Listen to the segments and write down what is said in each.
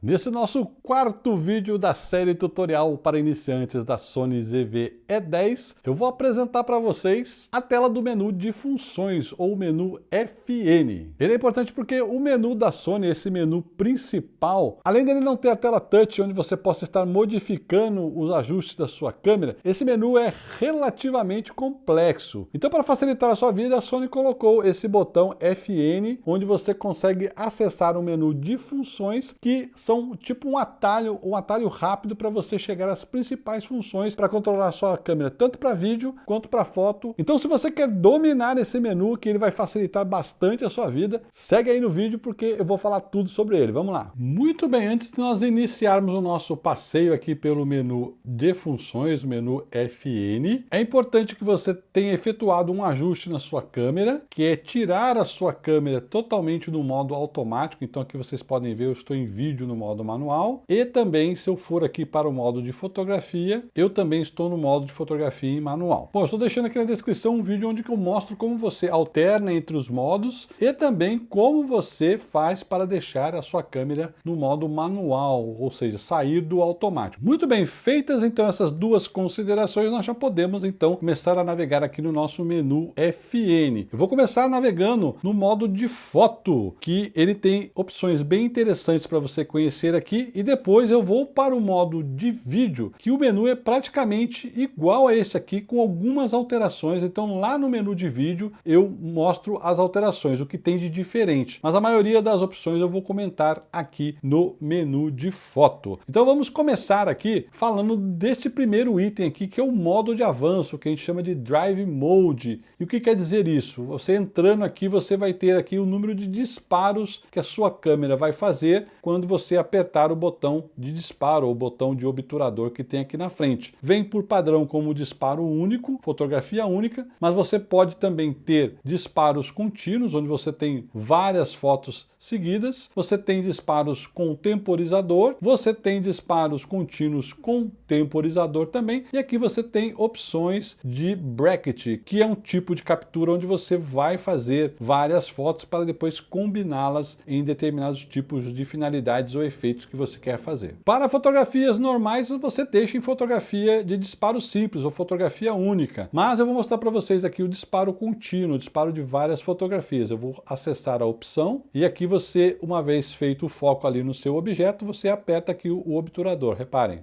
Nesse nosso quarto vídeo da série tutorial para iniciantes da Sony ZV-E10, eu vou apresentar para vocês a tela do menu de funções, ou menu FN. Ele é importante porque o menu da Sony, esse menu principal, além dele não ter a tela touch, onde você possa estar modificando os ajustes da sua câmera, esse menu é relativamente complexo. Então para facilitar a sua vida, a Sony colocou esse botão FN, onde você consegue acessar o um menu de funções que são tipo um atalho, um atalho rápido para você chegar às principais funções para controlar a sua câmera, tanto para vídeo quanto para foto. Então se você quer dominar esse menu, que ele vai facilitar bastante a sua vida, segue aí no vídeo porque eu vou falar tudo sobre ele. Vamos lá. Muito bem, antes de nós iniciarmos o nosso passeio aqui pelo menu de funções, menu FN, é importante que você tenha efetuado um ajuste na sua câmera, que é tirar a sua câmera totalmente do modo automático. Então aqui vocês podem ver, eu estou em vídeo no modo manual e também se eu for aqui para o modo de fotografia, eu também estou no modo de fotografia em manual. Bom, estou deixando aqui na descrição um vídeo onde eu mostro como você alterna entre os modos e também como você faz para deixar a sua câmera no modo manual, ou seja, sair do automático. Muito bem, feitas então essas duas considerações, nós já podemos então começar a navegar aqui no nosso menu FN. Eu vou começar navegando no modo de foto, que ele tem opções bem interessantes para você conhecer conhecer aqui e depois eu vou para o modo de vídeo, que o menu é praticamente igual a esse aqui, com algumas alterações. Então lá no menu de vídeo eu mostro as alterações, o que tem de diferente. Mas a maioria das opções eu vou comentar aqui no menu de foto. Então vamos começar aqui falando desse primeiro item aqui, que é o modo de avanço, que a gente chama de Drive Mode. E o que quer dizer isso? Você entrando aqui, você vai ter aqui o número de disparos que a sua câmera vai fazer quando você você apertar o botão de disparo ou botão de obturador que tem aqui na frente. Vem por padrão como disparo único, fotografia única, mas você pode também ter disparos contínuos, onde você tem várias fotos seguidas, você tem disparos com temporizador, você tem disparos contínuos com temporizador também, e aqui você tem opções de bracket, que é um tipo de captura onde você vai fazer várias fotos para depois combiná-las em determinados tipos de finalidades ou efeitos que você quer fazer. Para fotografias normais, você deixa em fotografia de disparo simples ou fotografia única, mas eu vou mostrar para vocês aqui o disparo contínuo, o disparo de várias fotografias. Eu vou acessar a opção e aqui você, uma vez feito o foco ali no seu objeto, você aperta aqui o obturador, reparem.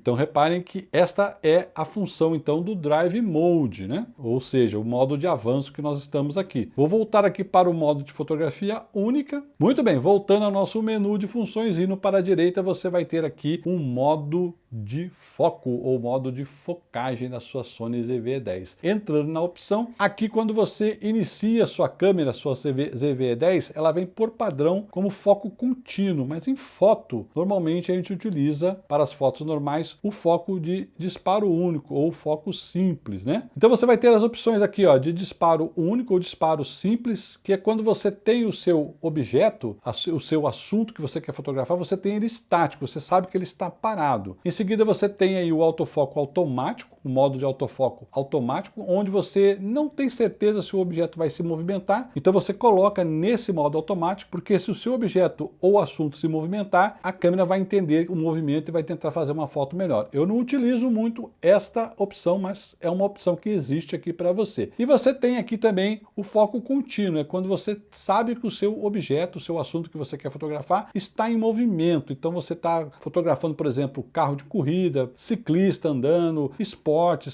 Então reparem que esta é a função então do Drive Mode, né? ou seja, o modo de avanço que nós estamos aqui. Vou voltar aqui para o modo de fotografia única. Muito bem, voltando ao nosso menu de funções, indo para a direita você vai ter aqui um modo de foco ou modo de focagem da sua Sony ZV-10. Entrando na opção, aqui quando você inicia sua câmera, sua ZV-10, ela vem por padrão como foco contínuo, mas em foto, normalmente a gente utiliza para as fotos normais o foco de disparo único ou foco simples, né? Então você vai ter as opções aqui ó, de disparo único ou disparo simples, que é quando você tem o seu objeto, o seu assunto que você quer fotografar, você tem ele estático, você sabe que ele está parado. Em seguida você tem aí o autofoco automático, modo de autofoco automático, onde você não tem certeza se o objeto vai se movimentar, então você coloca nesse modo automático, porque se o seu objeto ou assunto se movimentar, a câmera vai entender o movimento e vai tentar fazer uma foto melhor. Eu não utilizo muito esta opção, mas é uma opção que existe aqui para você. E você tem aqui também o foco contínuo, é quando você sabe que o seu objeto, o seu assunto que você quer fotografar está em movimento, então você está fotografando, por exemplo, carro de corrida, ciclista andando,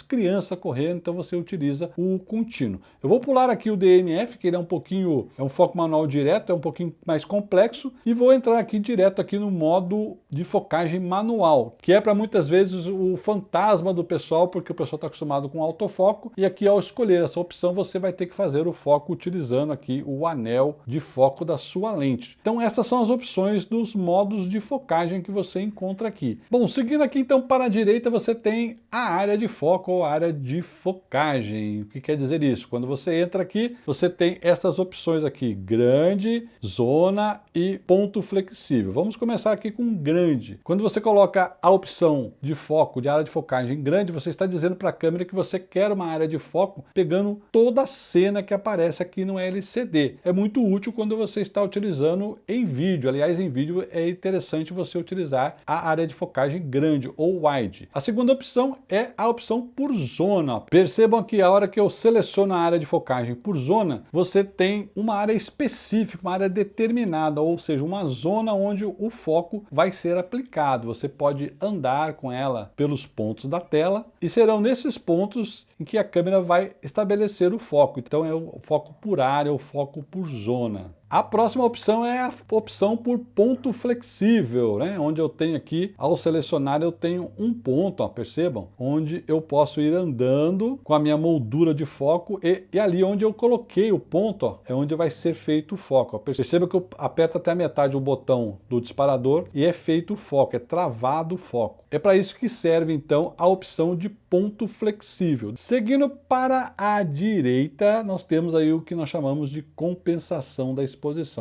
criança correndo, então você utiliza o contínuo. Eu vou pular aqui o DMF, que ele é um pouquinho, é um foco manual direto, é um pouquinho mais complexo, e vou entrar aqui direto aqui no modo de focagem manual, que é para muitas vezes o fantasma do pessoal, porque o pessoal está acostumado com autofoco, e aqui ao escolher essa opção você vai ter que fazer o foco utilizando aqui o anel de foco da sua lente. Então essas são as opções dos modos de focagem que você encontra aqui. Bom, seguindo aqui então para a direita você tem a área de foco ou área de focagem. O que quer dizer isso? Quando você entra aqui, você tem essas opções aqui, grande, zona e ponto flexível. Vamos começar aqui com grande. Quando você coloca a opção de foco, de área de focagem grande, você está dizendo para a câmera que você quer uma área de foco pegando toda a cena que aparece aqui no LCD. É muito útil quando você está utilizando em vídeo. Aliás, em vídeo é interessante você utilizar a área de focagem grande ou wide. A segunda opção é a opção por zona. Percebam que a hora que eu seleciono a área de focagem por zona, você tem uma área específica, uma área determinada, ou seja, uma zona onde o foco vai ser aplicado. Você pode andar com ela pelos pontos da tela e serão nesses pontos em que a câmera vai estabelecer o foco. Então é o foco por área, o foco por zona. A próxima opção é a opção por ponto flexível, né? onde eu tenho aqui, ao selecionar, eu tenho um ponto, ó, percebam? Onde eu posso ir andando com a minha moldura de foco e, e ali onde eu coloquei o ponto, ó, é onde vai ser feito o foco. Ó. Perceba que eu aperto até a metade o botão do disparador e é feito o foco, é travado o foco. É para isso que serve, então, a opção de ponto flexível. Seguindo para a direita, nós temos aí o que nós chamamos de compensação da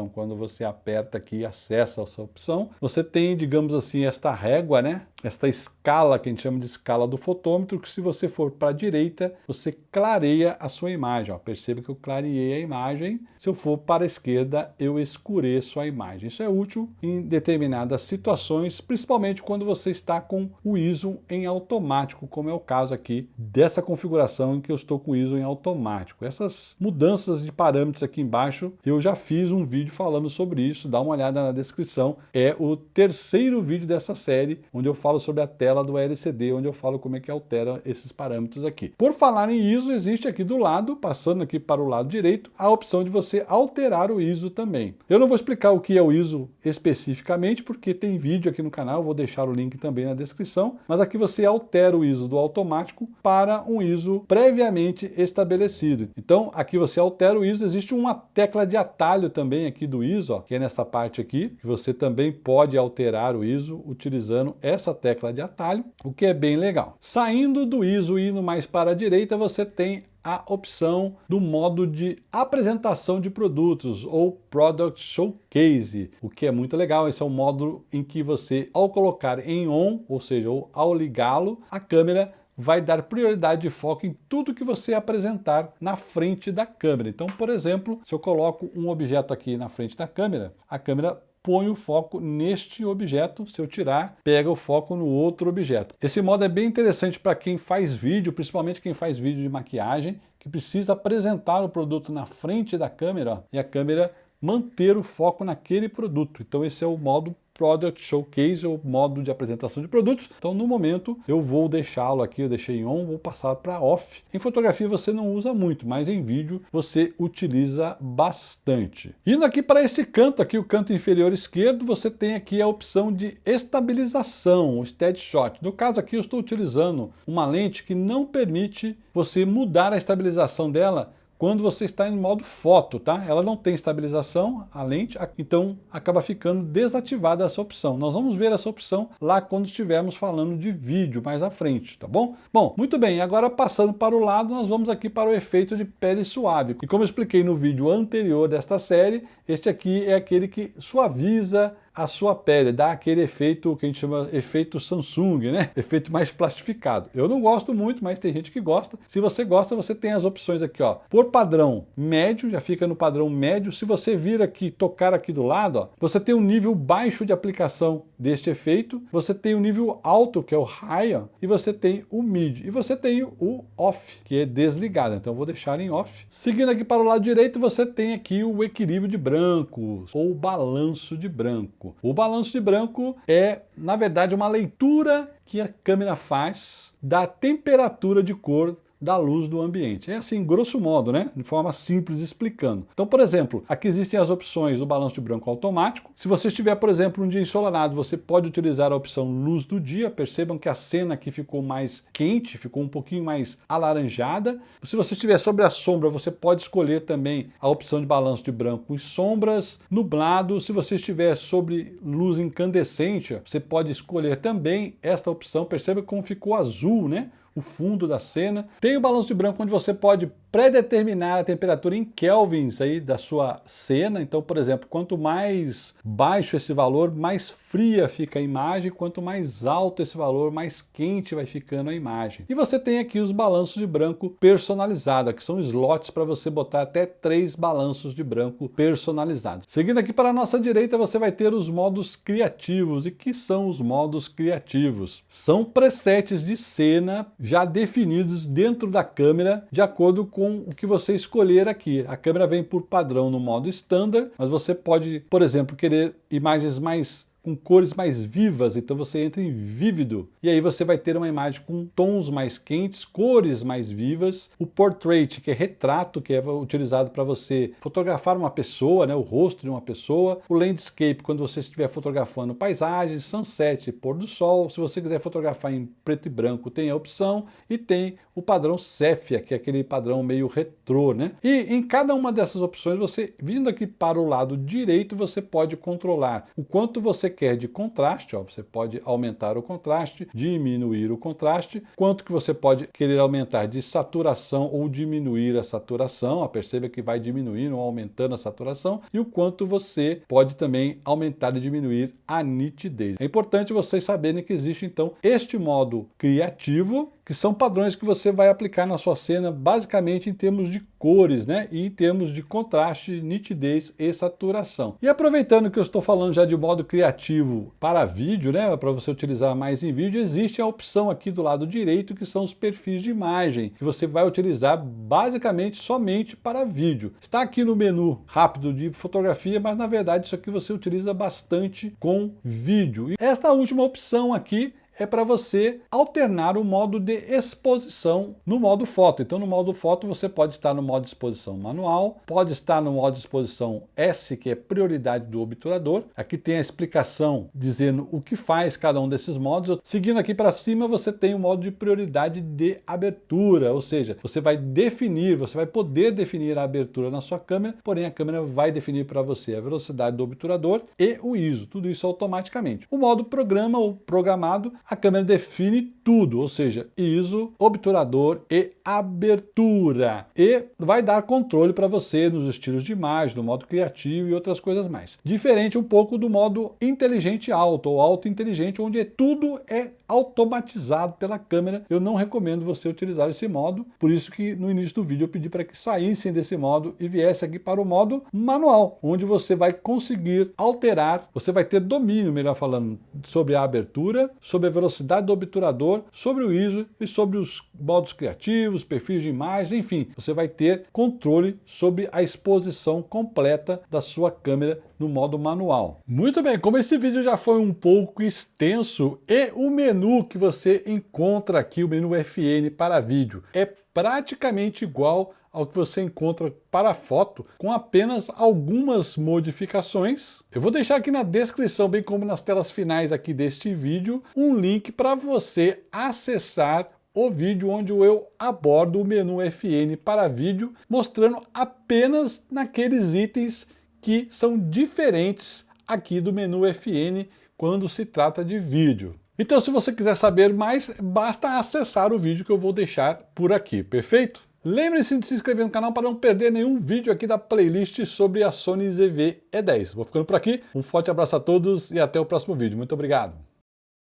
Quando você aperta aqui e acessa essa opção, você tem, digamos assim, esta régua, né? Esta escala que a gente chama de escala do fotômetro, que se você for para a direita, você clareia a sua imagem. Ó, perceba que eu clareei a imagem. Se eu for para a esquerda, eu escureço a imagem. Isso é útil em determinadas situações, principalmente quando você está com o ISO em automático, como é o caso aqui dessa configuração em que eu estou com o ISO em automático. Essas mudanças de parâmetros aqui embaixo, eu já fiz um vídeo falando sobre isso, dá uma olhada na descrição. É o terceiro vídeo dessa série, onde eu falo falo sobre a tela do LCD, onde eu falo como é que altera esses parâmetros aqui. Por falar em ISO, existe aqui do lado, passando aqui para o lado direito, a opção de você alterar o ISO também. Eu não vou explicar o que é o ISO especificamente, porque tem vídeo aqui no canal, vou deixar o link também na descrição, mas aqui você altera o ISO do automático para um ISO previamente estabelecido. Então, aqui você altera o ISO, existe uma tecla de atalho também aqui do ISO, ó, que é nessa parte aqui, que você também pode alterar o ISO utilizando essa tecla de atalho, o que é bem legal. Saindo do ISO e indo mais para a direita, você tem a opção do modo de apresentação de produtos ou Product Showcase, o que é muito legal. Esse é o modo em que você, ao colocar em on, ou seja, ao ligá-lo, a câmera vai dar prioridade de foco em tudo que você apresentar na frente da câmera. Então, por exemplo, se eu coloco um objeto aqui na frente da câmera, a câmera põe o foco neste objeto, se eu tirar, pega o foco no outro objeto. Esse modo é bem interessante para quem faz vídeo, principalmente quem faz vídeo de maquiagem, que precisa apresentar o produto na frente da câmera ó, e a câmera manter o foco naquele produto. Então esse é o modo Product Showcase, ou modo de apresentação de produtos. Então, no momento, eu vou deixá-lo aqui, eu deixei em on, vou passar para off. Em fotografia você não usa muito, mas em vídeo você utiliza bastante. Indo aqui para esse canto aqui, o canto inferior esquerdo, você tem aqui a opção de estabilização, o Steady Shot. No caso aqui, eu estou utilizando uma lente que não permite você mudar a estabilização dela quando você está em modo foto, tá? Ela não tem estabilização, a lente, então acaba ficando desativada essa opção. Nós vamos ver essa opção lá quando estivermos falando de vídeo mais à frente, tá bom? Bom, muito bem, agora passando para o lado, nós vamos aqui para o efeito de pele suave. E como eu expliquei no vídeo anterior desta série, este aqui é aquele que suaviza a sua pele, dá aquele efeito que a gente chama efeito Samsung, né? Efeito mais plastificado. Eu não gosto muito, mas tem gente que gosta. Se você gosta, você tem as opções aqui, ó. Por padrão médio, já fica no padrão médio. Se você vir aqui, tocar aqui do lado, ó, você tem um nível baixo de aplicação deste efeito, você tem o um nível alto, que é o high, ó, e você tem o mid, e você tem o off, que é desligado. Então eu vou deixar em off. Seguindo aqui para o lado direito, você tem aqui o equilíbrio de brancos, ou balanço de branco branco. O balanço de branco é, na verdade, uma leitura que a câmera faz da temperatura de cor da luz do ambiente. É assim, grosso modo, né? De forma simples explicando. Então, por exemplo, aqui existem as opções do balanço de branco automático. Se você estiver, por exemplo, um dia ensolarado, você pode utilizar a opção luz do dia. Percebam que a cena aqui ficou mais quente, ficou um pouquinho mais alaranjada. Se você estiver sobre a sombra, você pode escolher também a opção de balanço de branco e sombras. Nublado, se você estiver sobre luz incandescente, você pode escolher também esta opção. Perceba como ficou azul, né? O fundo da cena. Tem o balanço de branco onde você pode predeterminar a temperatura em kelvins aí da sua cena. Então, por exemplo, quanto mais baixo esse valor, mais fria fica a imagem, quanto mais alto esse valor, mais quente vai ficando a imagem. E você tem aqui os balanços de branco personalizados, que são slots para você botar até três balanços de branco personalizados. Seguindo aqui para a nossa direita, você vai ter os modos criativos. E que são os modos criativos? São presets de cena já definidos dentro da câmera de acordo com o que você escolher aqui. A câmera vem por padrão no modo standard, mas você pode, por exemplo, querer imagens mais com cores mais vivas, então você entra em vívido, e aí você vai ter uma imagem com tons mais quentes, cores mais vivas, o portrait, que é retrato, que é utilizado para você fotografar uma pessoa, né, o rosto de uma pessoa, o landscape, quando você estiver fotografando paisagens, sunset, pôr do sol, se você quiser fotografar em preto e branco, tem a opção, e tem o padrão Cephia, que é aquele padrão meio retrô, né? E em cada uma dessas opções, você, vindo aqui para o lado direito, você pode controlar o quanto você quer de contraste, ó, você pode aumentar o contraste, diminuir o contraste, quanto que você pode querer aumentar de saturação ou diminuir a saturação, ó, perceba que vai diminuindo ou aumentando a saturação, e o quanto você pode também aumentar e diminuir a nitidez. É importante vocês saberem que existe então este modo criativo, que são padrões que você vai aplicar na sua cena basicamente em termos de cores, né? E em termos de contraste, nitidez e saturação. E aproveitando que eu estou falando já de modo criativo para vídeo, né? Para você utilizar mais em vídeo, existe a opção aqui do lado direito que são os perfis de imagem, que você vai utilizar basicamente somente para vídeo. Está aqui no menu rápido de fotografia, mas na verdade isso aqui você utiliza bastante com vídeo. E esta última opção aqui é para você alternar o modo de exposição no modo foto. Então no modo foto você pode estar no modo de exposição manual, pode estar no modo de exposição S, que é prioridade do obturador. Aqui tem a explicação dizendo o que faz cada um desses modos. Seguindo aqui para cima você tem o modo de prioridade de abertura, ou seja, você vai definir, você vai poder definir a abertura na sua câmera, porém a câmera vai definir para você a velocidade do obturador e o ISO, tudo isso automaticamente. O modo programa ou programado a câmera define tudo, ou seja, ISO, obturador e abertura. E vai dar controle para você nos estilos de imagem, no modo criativo e outras coisas mais. Diferente um pouco do modo inteligente alto ou alto inteligente, onde tudo é automatizado pela câmera. Eu não recomendo você utilizar esse modo, por isso que no início do vídeo eu pedi para que saíssem desse modo e viesse aqui para o modo manual, onde você vai conseguir alterar, você vai ter domínio, melhor falando, sobre a abertura, sobre a velocidade do obturador, sobre o ISO e sobre os modos criativos, perfis de imagem, enfim, você vai ter controle sobre a exposição completa da sua câmera no modo manual. Muito bem, como esse vídeo já foi um pouco extenso e o menu que você encontra aqui, o menu FN para vídeo, é praticamente igual ao que você encontra para foto, com apenas algumas modificações. Eu vou deixar aqui na descrição, bem como nas telas finais aqui deste vídeo, um link para você acessar o vídeo onde eu abordo o menu FN para vídeo, mostrando apenas naqueles itens que são diferentes aqui do menu FN quando se trata de vídeo. Então se você quiser saber mais, basta acessar o vídeo que eu vou deixar por aqui, perfeito? Lembre-se de se inscrever no canal para não perder nenhum vídeo aqui da playlist sobre a Sony ZV-E10. Vou ficando por aqui, um forte abraço a todos e até o próximo vídeo. Muito obrigado!